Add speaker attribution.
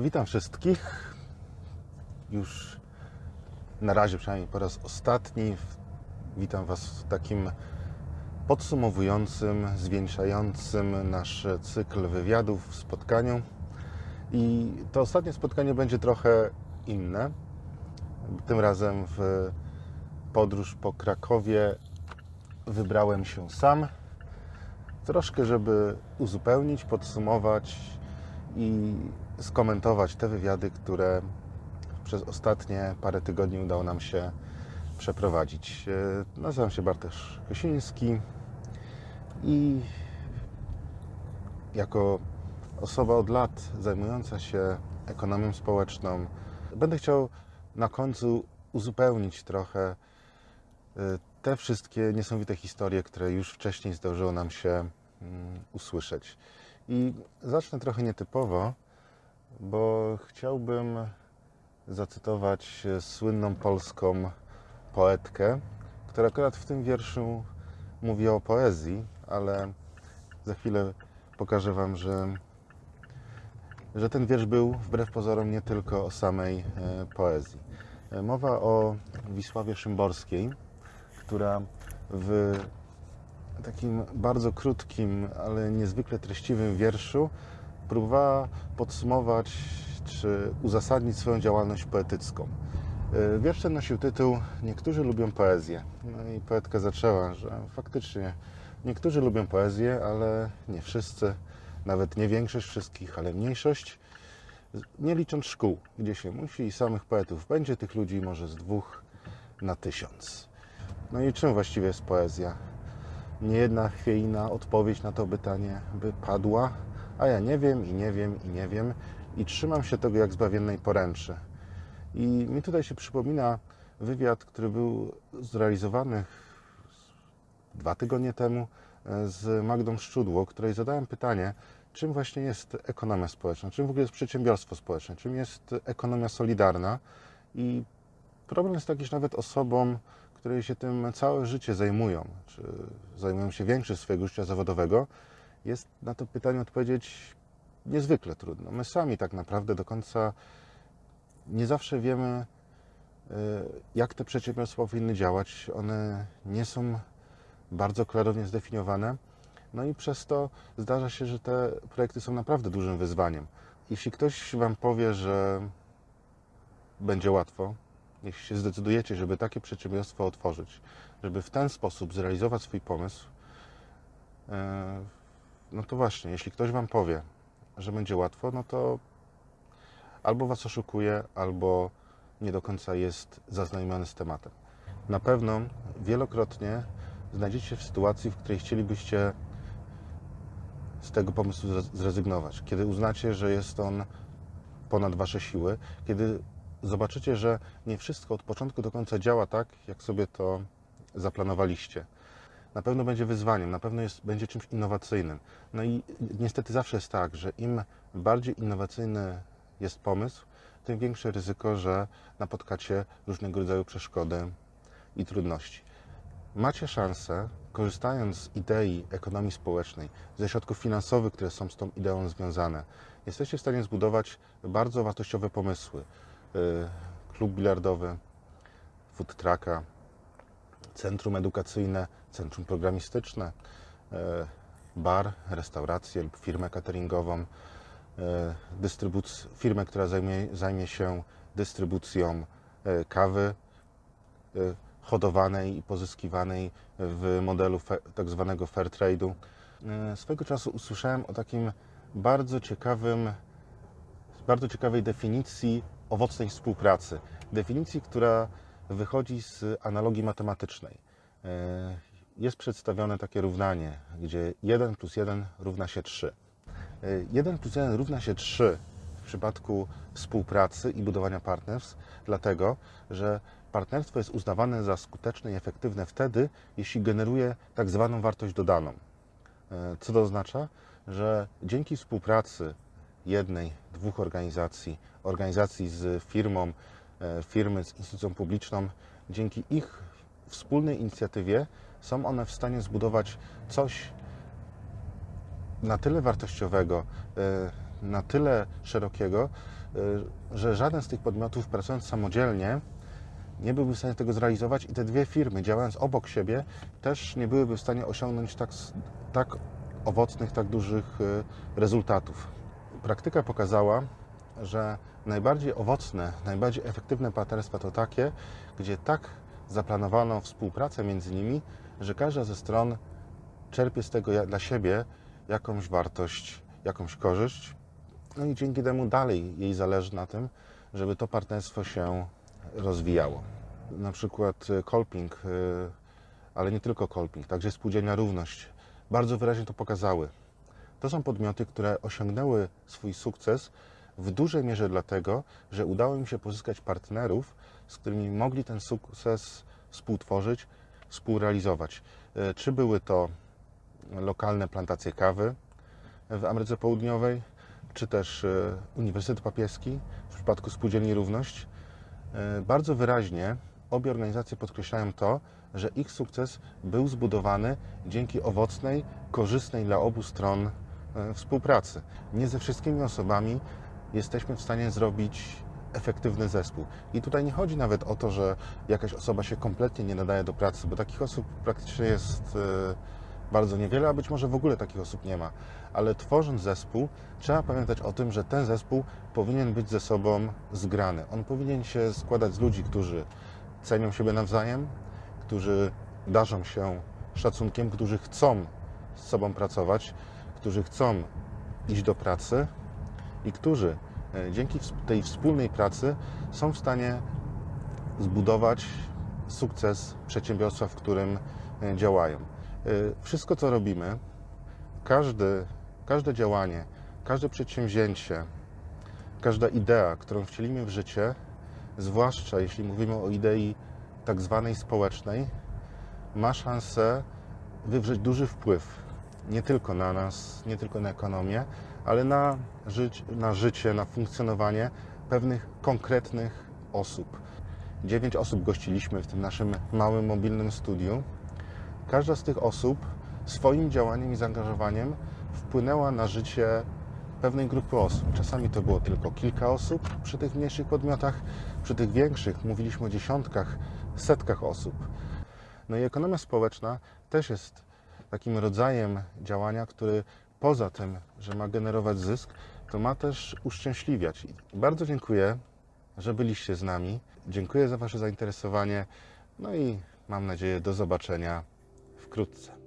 Speaker 1: Witam wszystkich. Już na razie przynajmniej po raz ostatni. Witam Was w takim podsumowującym, zwieńczającym nasz cykl wywiadów w spotkaniu. I to ostatnie spotkanie będzie trochę inne. Tym razem w podróż po Krakowie wybrałem się sam. Troszkę, żeby uzupełnić, podsumować i skomentować te wywiady, które przez ostatnie parę tygodni udało nam się przeprowadzić. E, Nazywam się Bartosz Kosiński i jako osoba od lat zajmująca się ekonomią społeczną, będę chciał na końcu uzupełnić trochę e, te wszystkie niesamowite historie, które już wcześniej zdarzyło nam się mm, usłyszeć. I zacznę trochę nietypowo, bo chciałbym zacytować słynną polską poetkę, która akurat w tym wierszu mówi o poezji, ale za chwilę pokażę Wam, że, że ten wiersz był wbrew pozorom nie tylko o samej e, poezji. E, Mowa o Wisławie Szymborskiej, która w takim bardzo krótkim, ale niezwykle treściwym wierszu próbowała podsumować czy uzasadnić swoją działalność poetycką. E, Wiersz ten nosił tytuł Niektórzy lubią poezję. No i poetka zaczęła, że faktycznie niektórzy lubią poezję, ale nie wszyscy, nawet nie większość wszystkich, ale mniejszość. Nie licząc szkół, gdzie się musi i samych poetów będzie tych ludzi może z dwóch na tysiąc. No i czym właściwie jest poezja? Nie jedna chwiejna odpowiedź na to pytanie by padła, a ja nie wiem i nie wiem i nie wiem i trzymam się tego jak zbawiennej poręczy. I mi tutaj się przypomina wywiad, który był zrealizowany dwa tygodnie temu e, z Magdą Szczudło, której zadałem pytanie, czym właśnie jest ekonomia społeczna, czym w ogóle jest przedsiębiorstwo społeczne, czym jest ekonomia solidarna. I problem jest taki, że nawet osobom, które się tym całe życie zajmują, czy zajmują się większość swojego życia zawodowego, jest na to pytanie odpowiedzieć niezwykle trudno. My sami tak naprawdę do końca nie zawsze wiemy, y, jak te przedsiębiorstwa powinny działać. One nie są bardzo klarownie zdefiniowane. No i przez to zdarza się, że te projekty są naprawdę dużym wyzwaniem. Jeśli ktoś Wam powie, że będzie łatwo, jeśli się zdecydujecie, żeby takie przedsiębiorstwo otworzyć, żeby w ten sposób zrealizować swój pomysł, e, no to właśnie, jeśli ktoś Wam powie, że będzie łatwo, no to albo Was oszukuje, albo nie do końca jest zaznajomiony z tematem. Na pewno wielokrotnie znajdziecie się w sytuacji, w której chcielibyście z tego pomysłu zre- zrezygnować. Kiedy uznacie, że jest on ponad Wasze siły, kiedy zobaczycie, że nie wszystko od początku do końca działa tak, jak sobie to zaplanowaliście. Na pewno będzie wyzwaniem, na pewno jest, będzie czymś innowacyjnym. No i niestety zawsze jest tak, że im bardziej innowacyjny jest pomysł, tym większe ryzyko, że napotkacie różnego rodzaju przeszkody i trudności. Macie szansę, korzystając z idei ekonomii społecznej, ze środków finansowych, które są z tą ideą związane, jesteście w stanie zbudować bardzo wartościowe pomysły. Y, Klub bilardowy, food trucka, centrum edukacyjne, centrum programistyczne, y, bar, restaurację lub firmę cateringową, dystrybuc- firmę, która zajmie, zajmie się dystrybucją y, kawy hodowanej i pozyskiwanej w modelu tak zwanego fair trade'u. Swego czasu usłyszałem o takim bardzo ciekawym, bardzo ciekawej definicji owocnej współpracy. Definicji, która wychodzi z analogii matematycznej. Y, Jest przedstawione takie równanie, gdzie 1 plus 1 równa się 3. 1 plus 1 równa się 3 w przypadku współpracy i budowania partnerstw, dlatego że partnerstwo jest uznawane za skuteczne i efektywne wtedy, jeśli generuje tak zwaną wartość dodaną. E, Co to oznacza? Że dzięki współpracy jednej, dwóch organizacji, organizacji z firmą, e, firmy z instytucją publiczną, dzięki ich wspólnej inicjatywie są one w stanie zbudować coś na tyle wartościowego, e, na tyle szerokiego, y, że żaden z tych podmiotów pracując samodzielnie nie byłby w stanie tego zrealizować i te dwie firmy działając obok siebie też nie byłyby w stanie osiągnąć tak, tak owocnych, tak dużych rezultatów. Praktyka pokazała, że najbardziej owocne, najbardziej efektywne partnerstwa to takie, gdzie tak zaplanowano współpracę między nimi, że każda ze stron czerpie z tego dla siebie jakąś wartość, jakąś korzyść. No i dzięki temu dalej jej zależy na tym, żeby to partnerstwo się rozwijało. Na przykład y, Kolping, y, ale nie tylko Kolping, także Spółdzielnia Równość bardzo wyraźnie to pokazały. To są podmioty, które osiągnęły swój sukces w dużej mierze dlatego, że udało im się pozyskać partnerów, z którymi mogli ten sukces współtworzyć, współrealizować. Y, Czy były to lokalne plantacje kawy w Ameryce Południowej, czy też y, Uniwersytet Papieski w przypadku Spółdzielni Równość. Y, Bardzo wyraźnie obie organizacje podkreślają to, że ich sukces był zbudowany dzięki owocnej, korzystnej dla obu stron współpracy. Nie ze wszystkimi osobami jesteśmy w stanie zrobić efektywny zespół. I tutaj nie chodzi nawet o to, że jakaś osoba się kompletnie nie nadaje do pracy, bo takich osób praktycznie jest y, bardzo niewiele, a być może w ogóle takich osób nie ma. Ale tworząc zespół, trzeba pamiętać o tym, że ten zespół powinien być ze sobą zgrany. On powinien się składać z ludzi, którzy cenią siebie nawzajem, którzy darzą się szacunkiem, którzy chcą z sobą pracować, którzy chcą iść do pracy i którzy e, dzięki tej wspólnej pracy są w stanie zbudować sukces przedsiębiorstwa, w którym e, działają. E, Wszystko, co robimy, każdy, każde działanie, każde przedsięwzięcie, każda idea, którą wcielimy w życie, zwłaszcza jeśli mówimy o idei tak zwanej społecznej, ma szansę wywrzeć duży wpływ nie tylko na nas, nie tylko na ekonomię, ale na, na życie, na funkcjonowanie pewnych konkretnych osób. Dziewięć osób gościliśmy w tym naszym małym mobilnym studiu. Każda z tych osób swoim działaniem i zaangażowaniem wpłynęła na życie pewnej grupy osób. Czasami to było tylko kilka osób przy tych mniejszych podmiotach, przy tych większych mówiliśmy o dziesiątkach, setkach osób. No i ekonomia społeczna też jest takim rodzajem działania, który poza tym, że ma generować zysk, to ma też uszczęśliwiać. Bardzo dziękuję, że byliście z nami. Dziękuję za Wasze zainteresowanie. No i mam nadzieję do zobaczenia wkrótce.